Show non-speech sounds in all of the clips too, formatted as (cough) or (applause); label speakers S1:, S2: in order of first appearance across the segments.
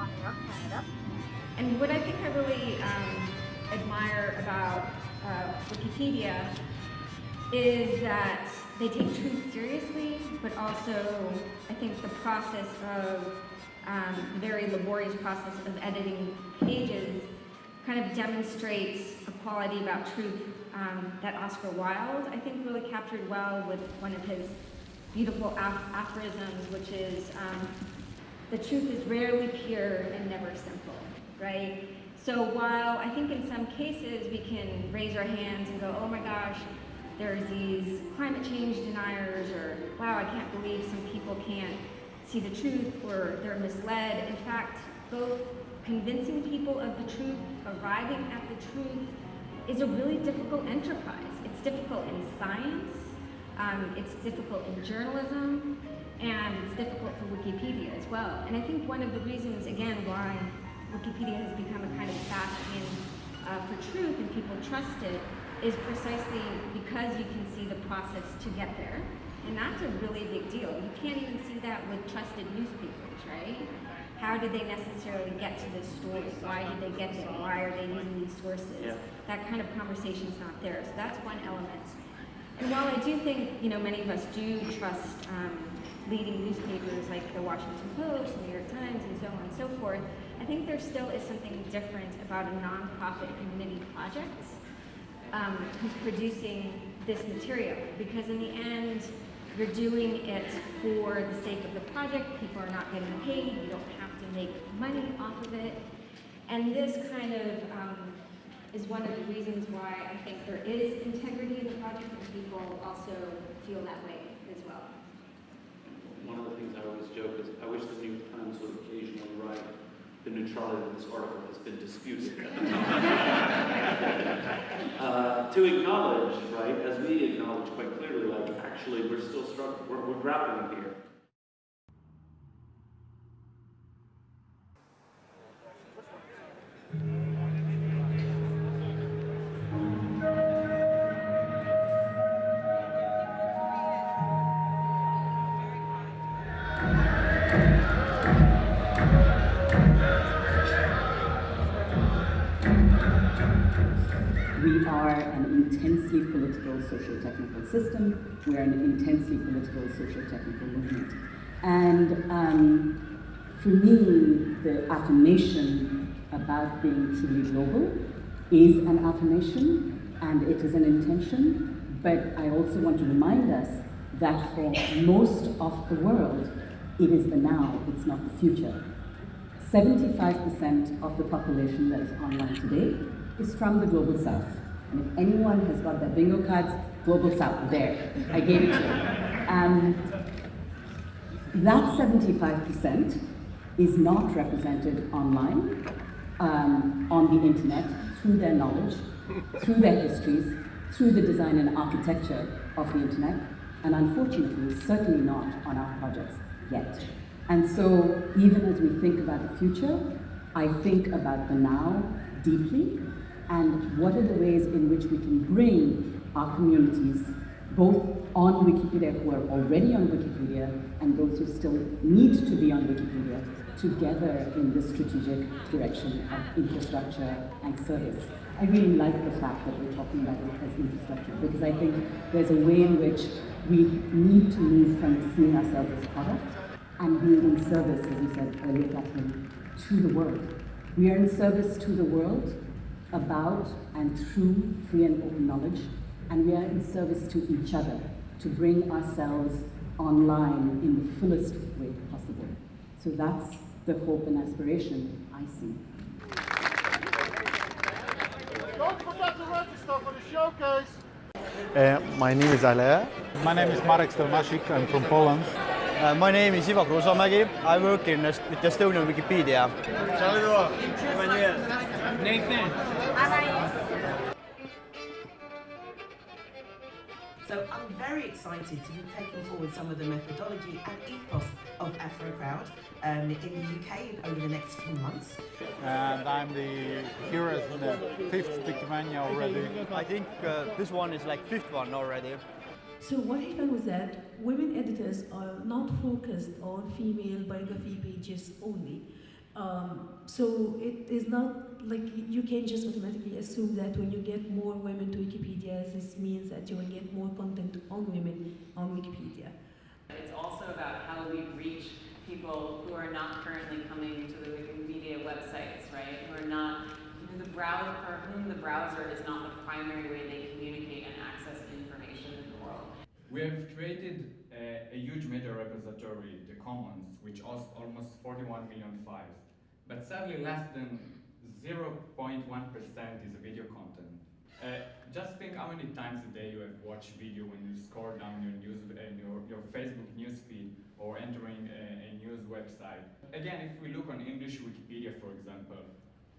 S1: on Air Canada.
S2: And what I think I really um, admire about uh, Wikipedia is that they take truth seriously, but also I think the process of um, very laborious process of editing pages kind of demonstrates a quality about truth um, that Oscar Wilde, I think, really captured well with one of his beautiful aphorisms, which is, um, the truth is rarely pure and never simple, right? So while I think in some cases we can raise our hands and go, oh my gosh, there's these climate change deniers, or wow, I can't believe some people can't see the truth, or they're misled. In fact, both convincing people of the truth, arriving at the truth, is a really difficult enterprise. It's difficult in science, um, it's difficult in journalism, and it's difficult for Wikipedia as well. And I think one of the reasons, again, why Wikipedia has become a kind of bastion uh, for truth and people trust it is precisely because you can see the process to get there. And that's a really big deal. You can't even see that with trusted newspapers, right? How did they necessarily get to this story? Why did they get there? Why are they using these sources? Yeah. That kind of conversation's not there. So that's one element. And while I do think, you know, many of us do trust um, leading newspapers like the Washington Post, the New York Times, and so on and so forth, I think there still is something different about a nonprofit community project um, who's producing this material. Because in the end, you're doing it for the sake of the project, people are not getting paid, you don't have to make money off of it. And this kind of um, is one of the reasons why I think there is integrity in the project and people also feel that way as well.
S3: One of the things I always joke is I wish the New York Times would occasionally write the neutrality of this article has been disputed. (laughs) uh, to acknowledge, right, as we acknowledge quite clearly, like actually we're still struggling, we're, we're grappling here.
S4: Intensely political socio-technical system. We're an intensely political socio-technical movement. And um, for me, the affirmation about being truly global is an affirmation and it is an intention, but I also want to remind us that for most of the world, it is the now, it's not the future. 75% of the population that is online today is from the global south. And if anyone has got their bingo cards, Global South, there, I gave it to you. Um, that 75% is not represented online, um, on the internet, through their knowledge, through their histories, through the design and architecture of the internet, and unfortunately, certainly not on our projects yet. And so, even as we think about the future, I think about the now deeply, and what are the ways in which we can bring our communities, both on Wikipedia who are already on Wikipedia and those who still need to be on Wikipedia, together in this strategic direction of infrastructure and service. I really like the fact that we're talking about it as infrastructure because I think there's a way in which we need to move from seeing ourselves as product and being in service, as you said earlier, Catherine, to the world. We are in service to the world about and through free and open knowledge, and we are in service to each other to bring ourselves online in the fullest way possible. So that's the hope and aspiration I see.
S5: Don't forget to register for the showcase.
S6: Uh, my name is Alain.
S7: My name is Marek Stelmasik, I'm from Poland.
S8: Uh, my name is Ivo Kruusamägi. I work in with Estonian Wikipedia.
S9: Emmanuel. Nathan. Anais.
S10: So I'm very excited to be taking forward some of the methodology and ethos of AfroCrowd um, in the UK over the next few months.
S7: And I'm the hero in the fifth Wikimania already.
S8: I think uh, this one is like fifth one already.
S11: So what found was that women editors are not focused on female biography pages only. Um, so it is not like you can just automatically assume that when you get more women to Wikipedia, this means that you will get more content on women on Wikipedia.
S1: It's also about how we reach people who are not currently coming to the Wikimedia websites, right? Who are not, the browser, for whom the browser is not the primary way they communicate and access information in the world.
S12: We have created a, a huge media repository, the Commons, which hosts almost 41 million files. But sadly, less than 0.1% is video content. Uh, just think how many times a day you have watched video when you scroll down your news, uh, your, your Facebook newsfeed or entering a, a news website. Again, if we look on English Wikipedia, for example,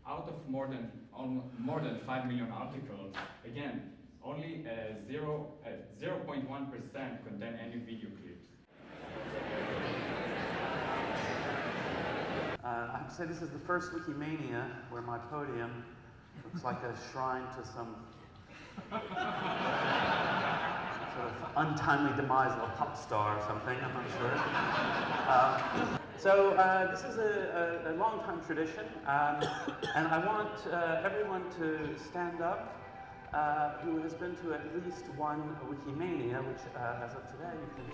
S12: out of more than more than 5 million articles, again, only uh, 0, uh, 0.1% contain any video clips.
S3: Uh, I have to say this is the first Wikimania where my podium looks like a shrine to some sort of untimely demise of a pop star or something, I'm not sure. Um, so uh, this is a, a, a long time tradition, um, and I want uh, everyone to stand up uh, who has been to at least one Wikimania, which uh, as of today you can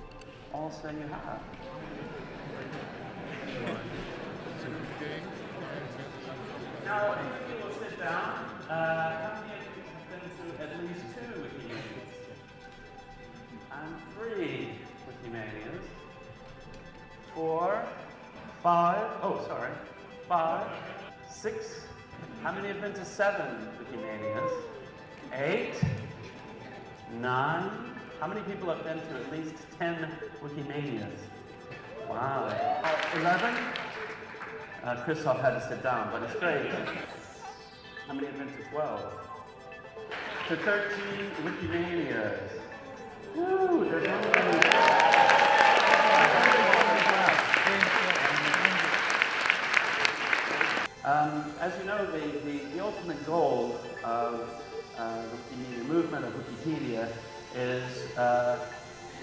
S3: all say you have. Now, if you will sit down, uh, how many of you have been to at least two Wikimanias? And three Wikimanias. Four, five, oh, sorry, five, six. How many have been to seven Wikimanias? Eight, nine. How many people have been to at least ten Wikimanias? Wow. Uh, Eleven? Uh, Christoph had to sit down, but it's great. How many have been to 12? To 13 Wikimanias. Woo, there's only... Um, as you know, the, the, the ultimate goal of uh, the Wikimedia movement, of Wikipedia, is uh,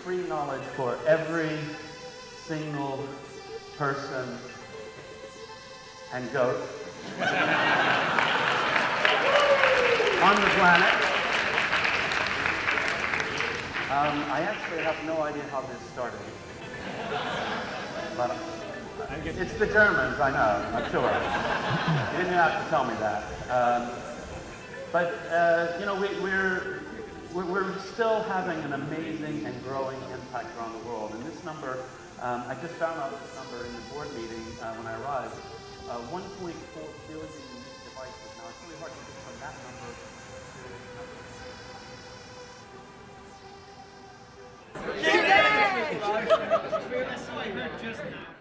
S3: free knowledge for every single person and goat (laughs) on the planet. Um, I actually have no idea how this started. But it's the Germans, I know, I'm sure. You didn't have to tell me that. Um, but, uh, you know, we, we're, we're, we're still having an amazing and growing impact around the world. And this number, um, I just found out this number in the board meeting uh, when I arrived. Uh, 1.4 billion unique devices. Now, it's really hard to get from that number to
S9: That's what I heard just now.